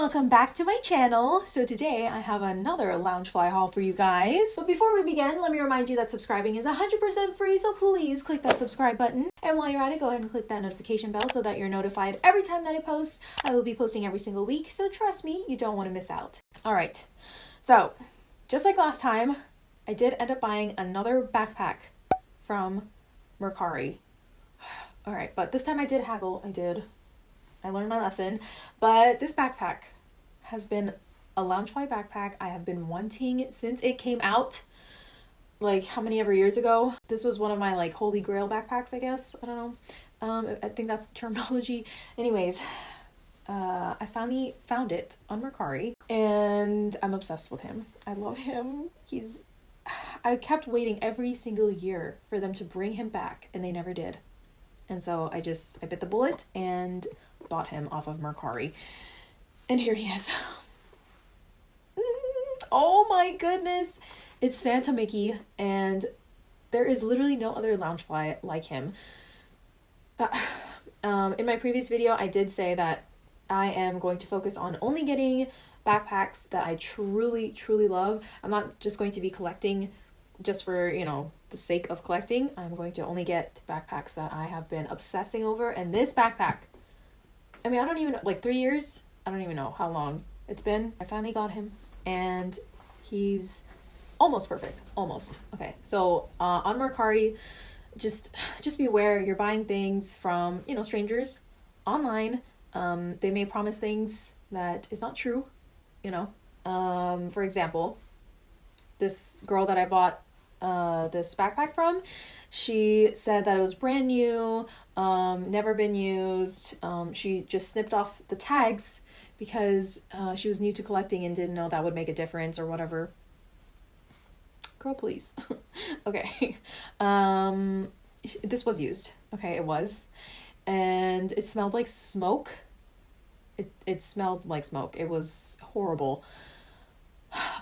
welcome back to my channel. So today I have another Loungefly haul for you guys. But before we begin, let me remind you that subscribing is 100% free, so please click that subscribe button. And while you're at it, go ahead and click that notification bell so that you're notified every time that I post. I will be posting every single week, so trust me, you don't want to miss out. All right, so just like last time, I did end up buying another backpack from Mercari. All right, but this time I did haggle. I did I learned my lesson. But this backpack has been a Loungefly backpack I have been wanting since it came out. Like how many ever years ago? This was one of my like holy grail backpacks, I guess. I don't know. Um, I think that's the terminology. Anyways, uh, I finally found it on Mercari and I'm obsessed with him. I love him. He's I kept waiting every single year for them to bring him back and they never did. And so I just I bit the bullet and bought him off of Mercari. And here he is. oh my goodness. It's Santa Mickey, and there is literally no other Loungefly like him. Uh, um, in my previous video, I did say that I am going to focus on only getting backpacks that I truly, truly love. I'm not just going to be collecting just for, you know, the sake of collecting. I'm going to only get backpacks that I have been obsessing over. And this backpack I mean, I don't even like three years. I don't even know how long it's been. I finally got him, and he's almost perfect. Almost okay. So uh, on Mercari, just just be aware you're buying things from you know strangers online. Um, they may promise things that is not true. You know, um, for example, this girl that I bought uh, this backpack from, she said that it was brand new, um, never been used. Um, she just snipped off the tags because uh, she was new to collecting and didn't know that would make a difference or whatever. Girl, please. okay. Um, this was used. Okay, it was. And it smelled like smoke. It, it smelled like smoke. It was horrible.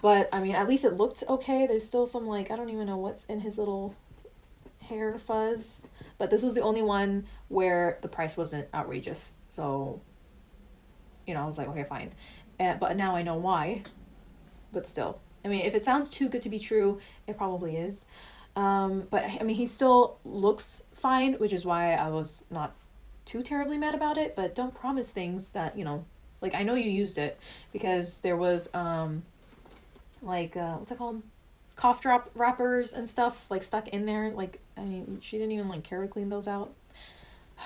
But, I mean, at least it looked okay. There's still some, like, I don't even know what's in his little hair fuzz. But this was the only one where the price wasn't outrageous. So, you know, I was like, okay, fine. And, but now I know why. But still, I mean, if it sounds too good to be true, it probably is. Um, but I mean, he still looks fine, which is why I was not too terribly mad about it. But don't promise things that, you know, like I know you used it because there was, um, like, uh, what's it called? cough drop wrappers and stuff like stuck in there. Like I mean, she didn't even like care to clean those out.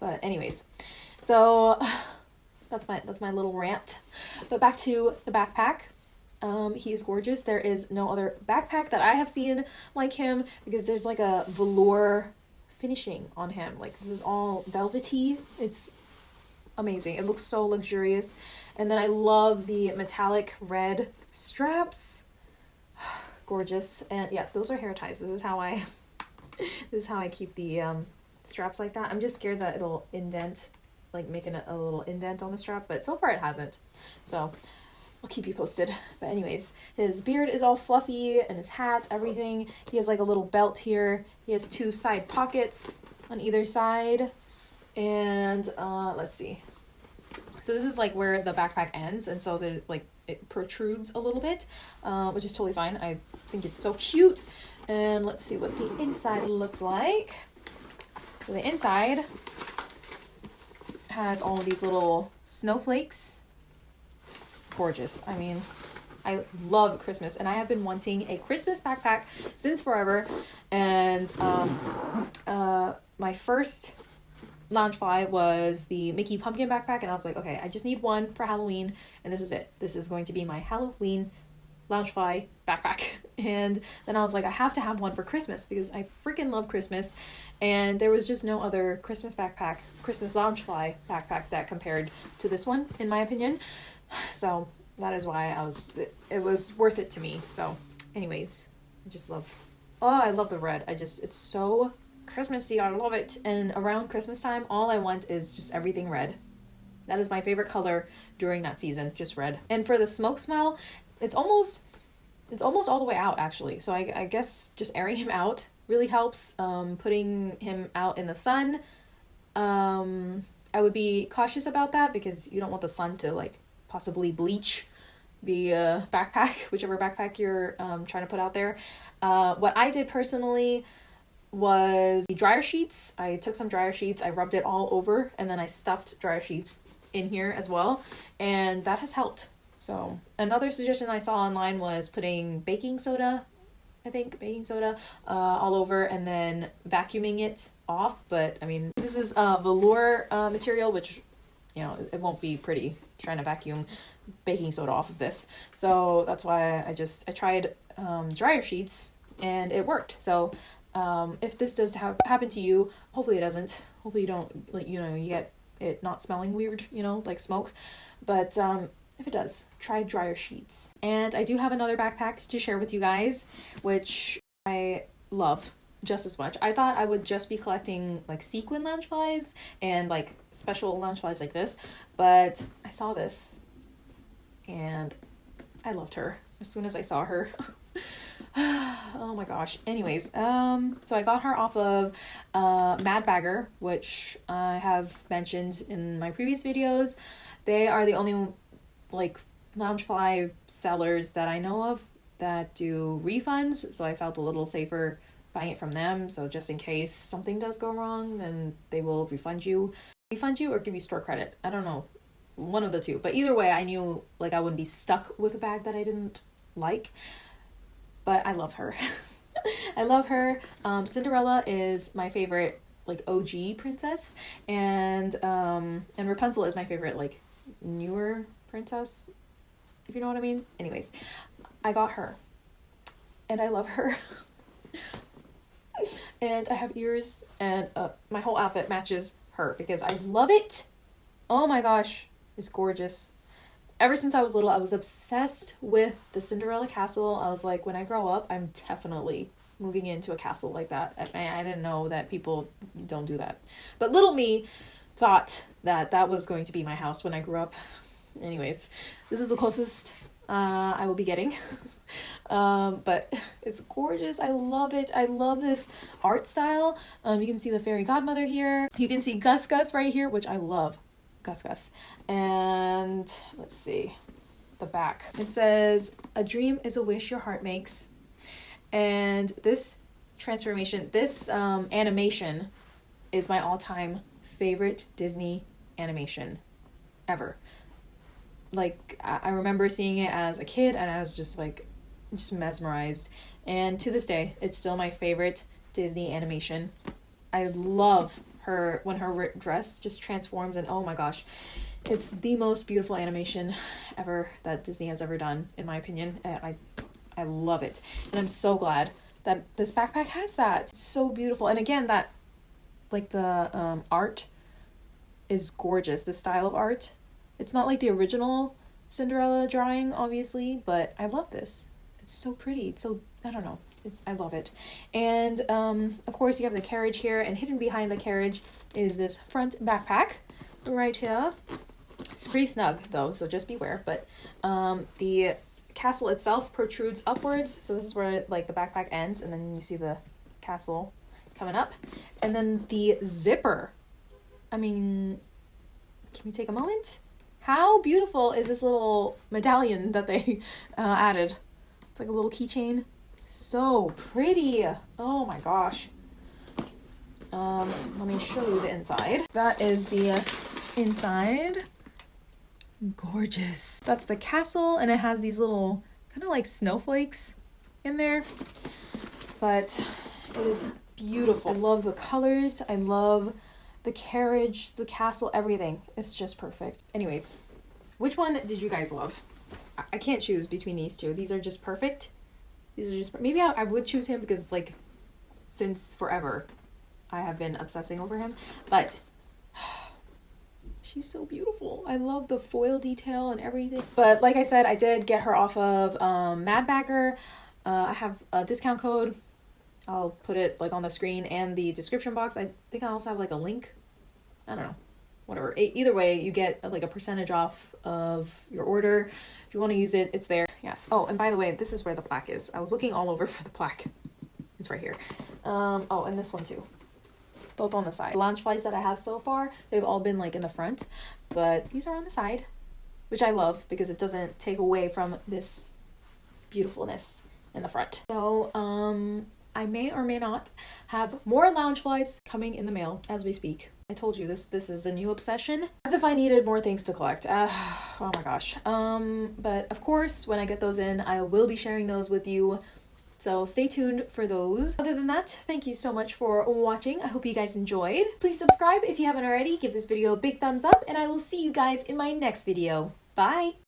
But anyways, so that's my that's my little rant. But back to the backpack. Um, he is gorgeous. There is no other backpack that I have seen like him because there's like a velour finishing on him. Like this is all velvety. It's amazing. It looks so luxurious. And then I love the metallic red straps gorgeous. And yeah, those are hair ties. This is how I this is how I keep the um, straps like that. I'm just scared that it'll indent, like making a, a little indent on the strap, but so far it hasn't. So I'll keep you posted. But anyways, his beard is all fluffy and his hat, everything. He has like a little belt here. He has two side pockets on either side. And uh, let's see. So this is like where the backpack ends. And so there's like it protrudes a little bit, uh, which is totally fine. I think it's so cute. And let's see what the inside looks like. So the inside has all these little snowflakes. Gorgeous. I mean, I love Christmas and I have been wanting a Christmas backpack since forever. And um, uh, my first Loungefly was the Mickey Pumpkin backpack, and I was like, okay, I just need one for Halloween, and this is it. This is going to be my Halloween Loungefly backpack. And then I was like, I have to have one for Christmas because I freaking love Christmas, and there was just no other Christmas backpack, Christmas Loungefly backpack that compared to this one, in my opinion. So that is why I was, it, it was worth it to me. So, anyways, I just love, oh, I love the red. I just, it's so Christmassy. I love it. And around Christmas time, all I want is just everything red. That is my favorite color during that season, just red. And for the smoke smell, it's almost it's almost all the way out actually. So I, I guess just airing him out really helps. Um, putting him out in the sun, um, I would be cautious about that because you don't want the sun to like possibly bleach the uh, backpack, whichever backpack you're um, trying to put out there. Uh, what I did personally was the dryer sheets. I took some dryer sheets, I rubbed it all over, and then I stuffed dryer sheets in here as well, and that has helped. So another suggestion I saw online was putting baking soda, I think baking soda, uh, all over, and then vacuuming it off. But I mean, this is a uh, velour uh, material, which you know it won't be pretty trying to vacuum baking soda off of this. So that's why I just I tried um, dryer sheets and it worked. So um, if this does have happen to you, hopefully it doesn't. Hopefully you don't like you know you get it not smelling weird, you know, like smoke. But um, if it does, try dryer sheets. And I do have another backpack to share with you guys, which I love just as much. I thought I would just be collecting like sequin loungeflies and like special loungeflies like this, but I saw this and I loved her as soon as I saw her. oh my gosh. Anyways, um, so I got her off of uh, Mad Bagger, which I have mentioned in my previous videos. They are the only like Loungefly sellers that I know of that do refunds, so I felt a little safer buying it from them. So just in case something does go wrong, then they will refund you, refund you or give you store credit. I don't know, one of the two. But either way, I knew like I wouldn't be stuck with a bag that I didn't like but I love her. I love her. Um, Cinderella is my favorite like OG princess, and um, and Rapunzel is my favorite like newer princess. If you know what I mean. Anyways, I got her, and I love her. and I have ears, and uh, my whole outfit matches her because I love it. Oh my gosh, it's gorgeous ever since I was little, I was obsessed with the Cinderella castle. I was like, when I grow up, I'm definitely moving into a castle like that. I, I didn't know that people don't do that. But little me thought that that was going to be my house when I grew up. Anyways, this is the closest uh, I will be getting. um, but it's gorgeous. I love it. I love this art style. Um, you can see the fairy godmother here. You can see Gus Gus right here, which I love. Gus Gus. And let's see the back. It says, A dream is a wish your heart makes. And this transformation, this um, animation is my all time favorite Disney animation ever. Like, I remember seeing it as a kid and I was just like, just mesmerized. And to this day, it's still my favorite Disney animation. I love her when her dress just transforms and oh my gosh it's the most beautiful animation ever that disney has ever done in my opinion i i love it. And i'm so glad that this backpack has that. It's so beautiful. And again that like the um, art is gorgeous. The style of art it's not like the original cinderella drawing obviously but i love this. It's so pretty. It's so i don't know I love it. And um, of course, you have the carriage here, and hidden behind the carriage is this front backpack right here. It's pretty snug though, so just beware. But um, the castle itself protrudes upwards, so this is where like the backpack ends, and then you see the castle coming up. And then the zipper. I mean, can we take a moment? How beautiful is this little medallion that they uh, added? It's like a little keychain. So pretty. Oh my gosh. Um, let me show you the inside. That is the inside. Gorgeous. That's the castle and it has these little kind of like snowflakes in there. But it is beautiful. I love the colors. I love the carriage, the castle, everything. It's just perfect. Anyways, which one did you guys love? I can't choose between these two. These are just perfect. These are just maybe I, I would choose him because like since forever I have been obsessing over him. But she's so beautiful. I love the foil detail and everything. But like I said, I did get her off of um, Mad Bagger. Uh, I have a discount code. I'll put it like on the screen and the description box. I think I also have like a link. I don't know. Whatever. either way, you get like a percentage off of your order. If you want to use it, it's there. Yes. Oh, and by the way, this is where the plaque is. I was looking all over for the plaque. It's right here. Um, oh, and this one too. Both on the side. The Loungeflies that I have so far, they've all been like in the front, but these are on the side. which I love because it doesn't take away from this beautifulness in the front. So, um, I may or may not have more Loungeflies coming in the mail as we speak. I told you this this is a new obsession. As if I needed more things to collect. Uh, oh my gosh. Um, but of course, when I get those in, I will be sharing those with you. So stay tuned for those. Other than that, thank you so much for watching. I hope you guys enjoyed. Please subscribe if you haven't already. Give this video a big thumbs up and I will see you guys in my next video. Bye!